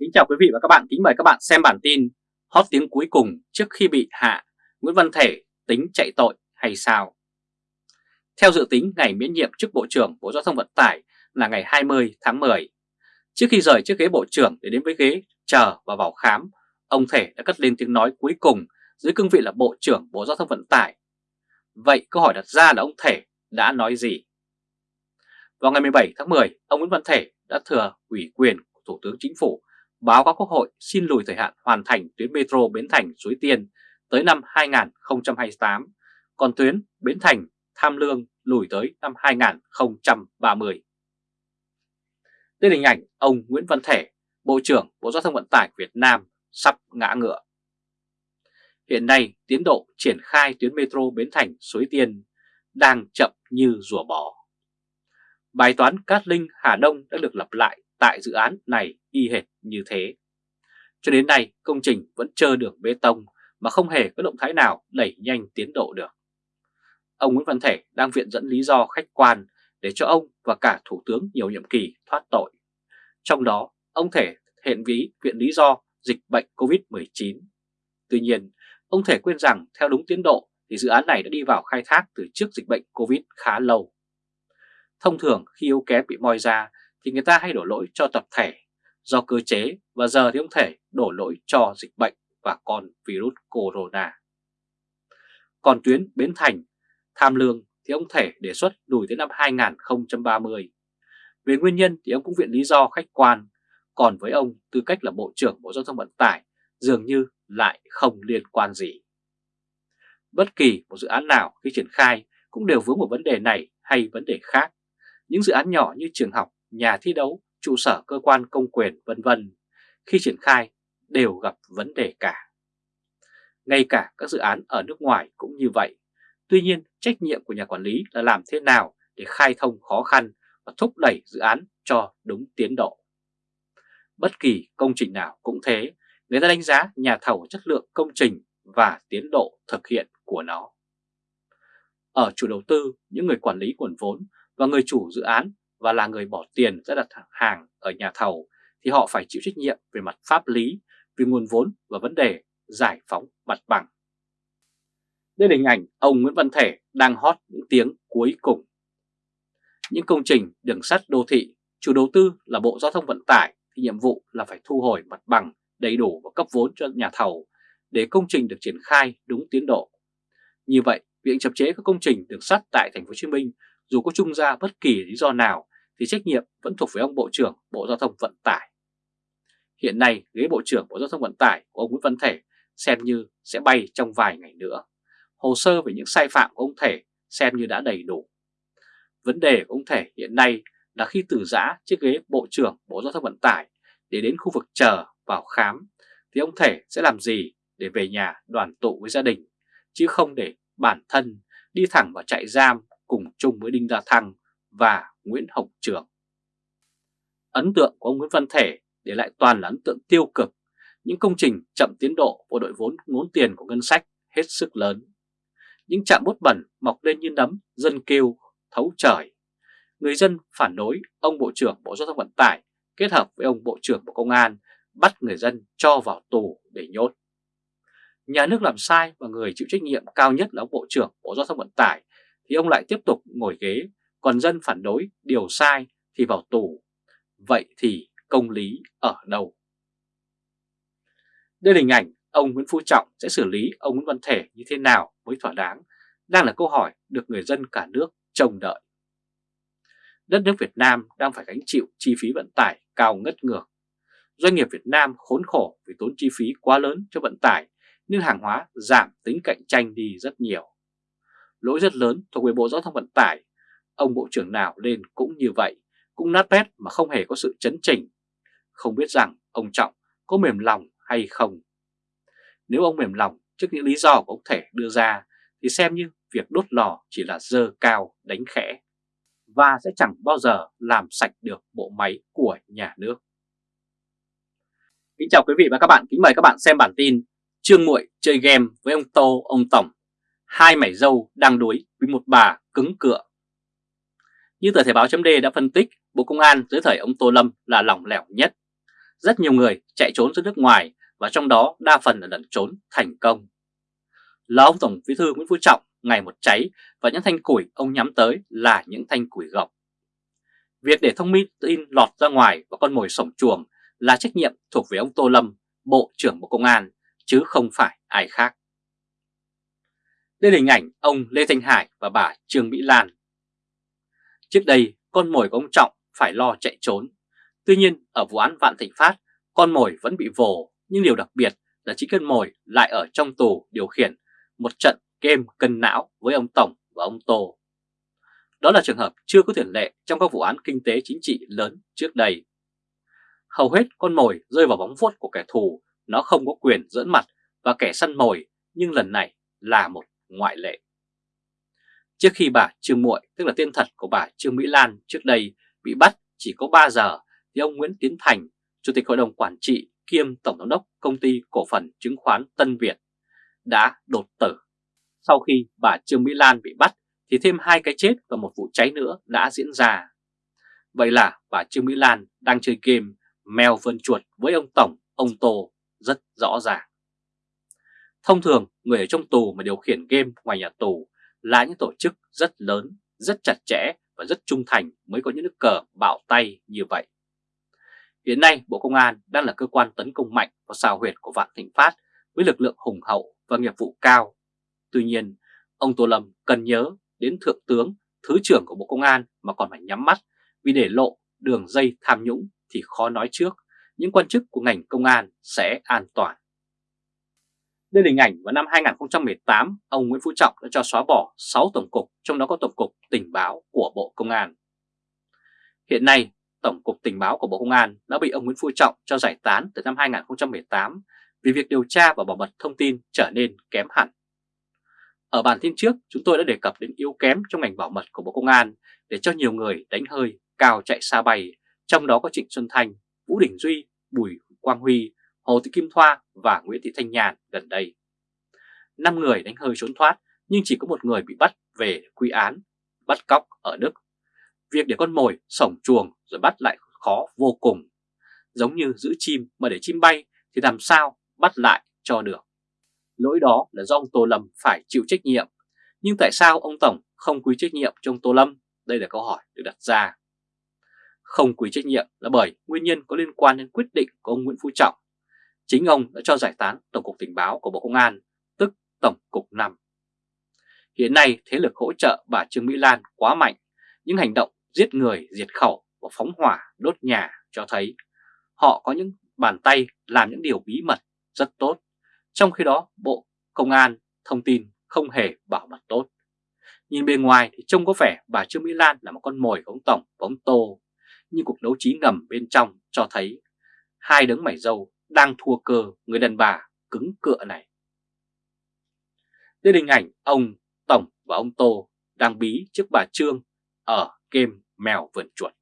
Kính chào quý vị và các bạn, kính mời các bạn xem bản tin hot tiếng cuối cùng trước khi bị hạ, Nguyễn Văn Thể tính chạy tội hay sao? Theo dự tính, ngày miễn nhiệm chức Bộ trưởng Bộ Giao thông Vận tải là ngày 20 tháng 10. Trước khi rời chiếc ghế Bộ trưởng để đến với ghế chờ và vào khám, ông Thể đã cất lên tiếng nói cuối cùng dưới cương vị là Bộ trưởng Bộ Giao thông Vận tải. Vậy câu hỏi đặt ra là ông Thể đã nói gì? Vào ngày 17 tháng 10, ông Nguyễn Văn Thể đã thừa ủy quyền của Thủ tướng Chính phủ báo cáo Quốc hội xin lùi thời hạn hoàn thành tuyến metro Bến Thành Suối Tiên tới năm 2028, còn tuyến Bến Thành Tham Lương lùi tới năm 2030. Đây là hình ảnh ông Nguyễn Văn Thể, Bộ trưởng Bộ Giao thông Vận tải Việt Nam sắp ngã ngựa. Hiện nay, tiến độ triển khai tuyến metro Bến Thành Suối Tiên đang chậm như rùa bò. Bài toán Cát Linh Hà Đông đã được lập lại tại dự án này y hệt như thế. Cho đến nay, công trình vẫn chờ đường bê tông mà không hề có động thái nào đẩy nhanh tiến độ được. Ông Nguyễn Văn Thể đang viện dẫn lý do khách quan để cho ông và cả Thủ tướng nhiều nhiệm kỳ thoát tội. Trong đó, ông Thể hiện ví viện lý do dịch bệnh COVID-19. Tuy nhiên, ông Thể quên rằng theo đúng tiến độ thì dự án này đã đi vào khai thác từ trước dịch bệnh COVID khá lâu. Thông thường khi yếu kém bị moi ra thì người ta hay đổ lỗi cho tập thể do cơ chế và giờ thì ông Thể đổ lỗi cho dịch bệnh và con virus corona. Còn tuyến Bến Thành, Tham Lương thì ông Thể đề xuất lùi tới năm 2030. Về nguyên nhân thì ông cũng viện lý do khách quan, còn với ông tư cách là Bộ trưởng Bộ Giao thông Vận tải dường như lại không liên quan gì. Bất kỳ một dự án nào khi triển khai cũng đều vướng một vấn đề này hay vấn đề khác. Những dự án nhỏ như trường học, nhà thi đấu, trụ sở cơ quan công quyền vân vân khi triển khai đều gặp vấn đề cả. Ngay cả các dự án ở nước ngoài cũng như vậy. Tuy nhiên, trách nhiệm của nhà quản lý là làm thế nào để khai thông khó khăn và thúc đẩy dự án cho đúng tiến độ. Bất kỳ công trình nào cũng thế, người ta đánh giá nhà thầu chất lượng công trình và tiến độ thực hiện của nó. Ở chủ đầu tư, những người quản lý nguồn vốn và người chủ dự án và là người bỏ tiền ra đặt hàng ở nhà thầu thì họ phải chịu trách nhiệm về mặt pháp lý, về nguồn vốn và vấn đề giải phóng mặt bằng. Đây là hình ảnh ông Nguyễn Văn Thể đang hót những tiếng cuối cùng. Những công trình đường sắt đô thị, chủ đầu tư là Bộ Giao thông Vận tải thì nhiệm vụ là phải thu hồi mặt bằng đầy đủ và cấp vốn cho nhà thầu để công trình được triển khai đúng tiến độ. Như vậy, việc chậm chế các công trình đường sắt tại thành phố Hồ Chí Minh dù có chung ra bất kỳ lý do nào thì trách nhiệm vẫn thuộc về ông Bộ trưởng Bộ Giao thông Vận tải. Hiện nay, ghế Bộ trưởng Bộ Giao thông Vận tải của ông Nguyễn Văn Thể xem như sẽ bay trong vài ngày nữa. Hồ sơ về những sai phạm của ông Thể xem như đã đầy đủ. Vấn đề của ông Thể hiện nay là khi từ giã chiếc ghế Bộ trưởng Bộ Giao thông Vận tải để đến khu vực chờ vào khám thì ông Thể sẽ làm gì để về nhà đoàn tụ với gia đình chứ không để bản thân đi thẳng vào trại giam cùng chung với Đinh gia Thăng và Nguyễn Hồng Trường. Ấn tượng của ông Nguyễn Văn Thể để lại toàn là ấn tượng tiêu cực, những công trình chậm tiến độ của đội vốn ngốn tiền của ngân sách hết sức lớn. Những trạm bút bẩn mọc lên như nấm, dân kêu, thấu trời. Người dân phản đối ông Bộ trưởng Bộ Giao thông Vận tải kết hợp với ông Bộ trưởng Bộ Công an bắt người dân cho vào tù để nhốt. Nhà nước làm sai và người chịu trách nhiệm cao nhất là ông Bộ trưởng Bộ Giao thông Vận tải thì ông lại tiếp tục ngồi ghế, còn dân phản đối điều sai thì vào tù. Vậy thì công lý ở đâu? Đây là hình ảnh ông Nguyễn Phú Trọng sẽ xử lý ông Nguyễn Văn Thể như thế nào mới thỏa đáng, đang là câu hỏi được người dân cả nước trông đợi. Đất nước Việt Nam đang phải gánh chịu chi phí vận tải cao ngất ngược. Doanh nghiệp Việt Nam khốn khổ vì tốn chi phí quá lớn cho vận tải nên hàng hóa giảm tính cạnh tranh đi rất nhiều lỗi rất lớn thuộc về Bộ Giao thông Vận tải. Ông Bộ trưởng nào lên cũng như vậy, cũng nát bét mà không hề có sự chấn chỉnh. Không biết rằng ông Trọng có mềm lòng hay không. Nếu ông mềm lòng trước những lý do của ông Thể đưa ra thì xem như việc đốt lò chỉ là dơ cao đánh khẽ và sẽ chẳng bao giờ làm sạch được bộ máy của nhà nước. Kính chào quý vị và các bạn, kính mời các bạn xem bản tin Trương Muội chơi game với ông Tô, ông Tổng hai mảy dâu đang đuối với một bà cứng cựa. Như tờ Thể báo chấm đã phân tích, Bộ Công an dưới thời ông Tô Lâm là lỏng lẻo nhất. Rất nhiều người chạy trốn ra nước ngoài và trong đó đa phần là lẩn trốn thành công. Là ông Tổng Bí thư Nguyễn Phú Trọng ngày một cháy và những thanh củi ông nhắm tới là những thanh củi gọc. Việc để thông tin lọt ra ngoài và con mồi sổng chuồng là trách nhiệm thuộc về ông Tô Lâm, Bộ trưởng Bộ Công an, chứ không phải ai khác. Đây là hình ảnh ông Lê Thanh Hải và bà Trương Mỹ Lan. Trước đây, con mồi của ông Trọng phải lo chạy trốn. Tuy nhiên, ở vụ án Vạn Thịnh Phát, con mồi vẫn bị vồ, nhưng điều đặc biệt là chính con mồi lại ở trong tù điều khiển một trận game cân não với ông Tổng và ông Tô. Đó là trường hợp chưa có tiền lệ trong các vụ án kinh tế chính trị lớn trước đây. Hầu hết con mồi rơi vào bóng vuốt của kẻ thù, nó không có quyền dẫn mặt và kẻ săn mồi, nhưng lần này là một ngoại lệ. Trước khi bà Trương Muội, tức là tên thật của bà Trương Mỹ Lan trước đây bị bắt chỉ có 3 giờ, thì ông Nguyễn Tiến Thành, Chủ tịch Hội đồng Quản trị kiêm Tổng giám đốc Công ty Cổ phần Chứng khoán Tân Việt, đã đột tử. Sau khi bà Trương Mỹ Lan bị bắt thì thêm hai cái chết và một vụ cháy nữa đã diễn ra. Vậy là bà Trương Mỹ Lan đang chơi game mèo vươn chuột với ông Tổng, ông Tô rất rõ ràng. Thông thường, người ở trong tù mà điều khiển game ngoài nhà tù là những tổ chức rất lớn, rất chặt chẽ và rất trung thành mới có những nước cờ bạo tay như vậy. Hiện nay, Bộ Công an đang là cơ quan tấn công mạnh vào xào huyệt của Vạn Thịnh Phát với lực lượng hùng hậu và nghiệp vụ cao. Tuy nhiên, ông Tô Lâm cần nhớ đến Thượng tướng, Thứ trưởng của Bộ Công an mà còn phải nhắm mắt vì để lộ đường dây tham nhũng thì khó nói trước những quan chức của ngành công an sẽ an toàn. Đây là hình ảnh vào năm 2018, ông Nguyễn Phú Trọng đã cho xóa bỏ 6 tổng cục, trong đó có Tổng cục Tình báo của Bộ Công an. Hiện nay, Tổng cục Tình báo của Bộ Công an đã bị ông Nguyễn Phú Trọng cho giải tán từ năm 2018 vì việc điều tra và bảo mật thông tin trở nên kém hẳn. Ở bản tin trước, chúng tôi đã đề cập đến yếu kém trong ngành bảo mật của Bộ Công an để cho nhiều người đánh hơi, cao chạy xa bay, trong đó có Trịnh Xuân Thanh, Vũ Đình Duy, Bùi Quang Huy, Hồ Thị Kim Thoa và Nguyễn Thị Thanh Nhàn gần đây. 5 người đánh hơi trốn thoát nhưng chỉ có một người bị bắt về quy án, bắt cóc ở Đức. Việc để con mồi sổng chuồng rồi bắt lại khó vô cùng. Giống như giữ chim mà để chim bay thì làm sao bắt lại cho được. Lỗi đó là do ông Tô Lâm phải chịu trách nhiệm. Nhưng tại sao ông Tổng không quy trách nhiệm trong Tô Lâm? Đây là câu hỏi được đặt ra. Không quy trách nhiệm là bởi nguyên nhân có liên quan đến quyết định của ông Nguyễn Phú Trọng. Chính ông đã cho giải tán Tổng cục Tình báo của Bộ Công an, tức Tổng cục 5. Hiện nay thế lực hỗ trợ bà Trương Mỹ Lan quá mạnh, những hành động giết người, diệt khẩu và phóng hỏa, đốt nhà cho thấy họ có những bàn tay làm những điều bí mật rất tốt. Trong khi đó Bộ Công an thông tin không hề bảo mật tốt. Nhìn bên ngoài thì trông có vẻ bà Trương Mỹ Lan là một con mồi của ông Tổng và ông Tô. Nhưng cuộc đấu trí ngầm bên trong cho thấy hai đấng mảy dâu đang thua cơ người đàn bà cứng cựa này. Đây là hình ảnh, ông Tổng và ông Tô đang bí trước bà Trương ở game mèo vườn chuột.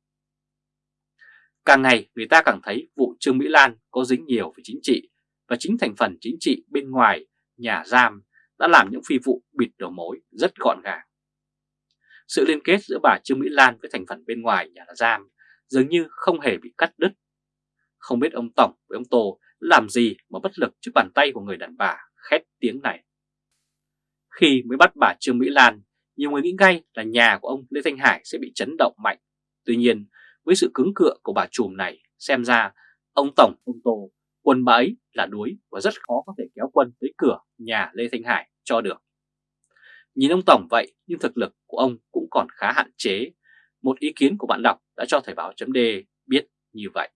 Càng ngày, người ta càng thấy vụ Trương Mỹ Lan có dính nhiều về chính trị và chính thành phần chính trị bên ngoài nhà giam đã làm những phi vụ bịt đầu mối rất gọn gàng. Sự liên kết giữa bà Trương Mỹ Lan với thành phần bên ngoài nhà giam dường như không hề bị cắt đứt. Không biết ông Tổng với ông Tô làm gì mà bất lực trước bàn tay của người đàn bà khét tiếng này. Khi mới bắt bà Trương Mỹ Lan, nhiều người nghĩ ngay là nhà của ông Lê Thanh Hải sẽ bị chấn động mạnh. Tuy nhiên, với sự cứng cựa của bà trùm này, xem ra ông Tổng, ông Tô quân bà ấy là đuối và rất khó có thể kéo quân tới cửa nhà Lê Thanh Hải cho được. Nhìn ông Tổng vậy nhưng thực lực của ông cũng còn khá hạn chế. Một ý kiến của bạn đọc đã cho Thời báo chấm biết như vậy.